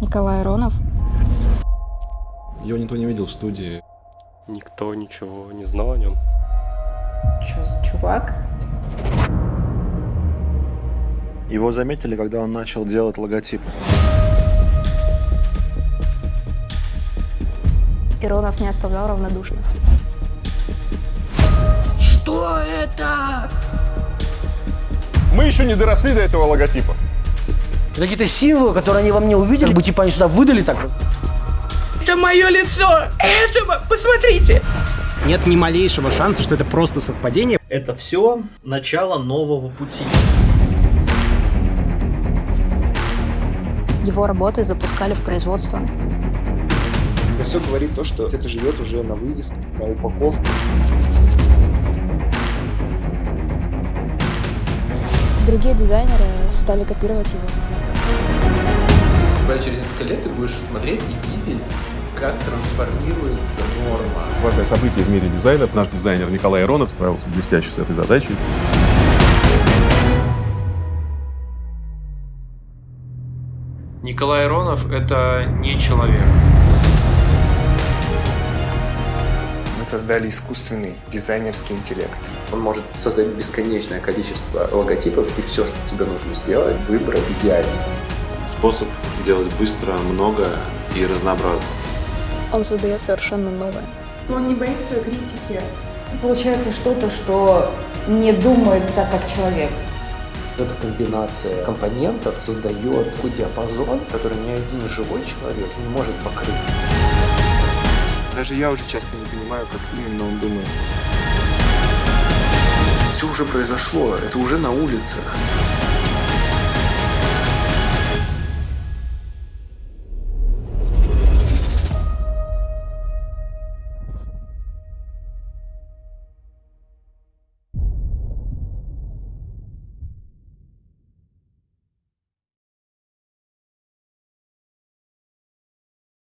Николай Аронов. Его никто не видел в студии. Никто ничего не знал о нем. Что за чувак? Его заметили, когда он начал делать логотип. Иронов не оставлял равнодушных. Что это? Мы еще не доросли до этого логотипа. Это какие-то символы, которые они во мне увидели, как бы типа они сюда выдали так. Это мое лицо! Это, посмотрите! Нет ни малейшего шанса, что это просто совпадение. Это все начало нового пути. Его работы запускали в производство. Это все говорит то, что это живет уже на вывеске, на упаковке. Другие дизайнеры стали копировать его. Буквально через несколько лет ты будешь смотреть и видеть, как трансформируется норма. Важное событие в мире дизайна. Наш дизайнер Николай Иронов справился блестяще с этой задачей. Николай Иронов — это не человек. Мы создали искусственный дизайнерский интеллект. Он может создать бесконечное количество логотипов, и все, что тебе нужно сделать, выбрать идеально. Способ делать быстро, много и разнообразно. Он создает совершенно новое. Он не боится критики. Получается что-то, что не думает так, как человек. Эта комбинация компонентов создает такой диапазон, который ни один живой человек не может покрыть. Даже я уже часто не понимаю, как именно он думает. Все уже произошло, это уже на улицах.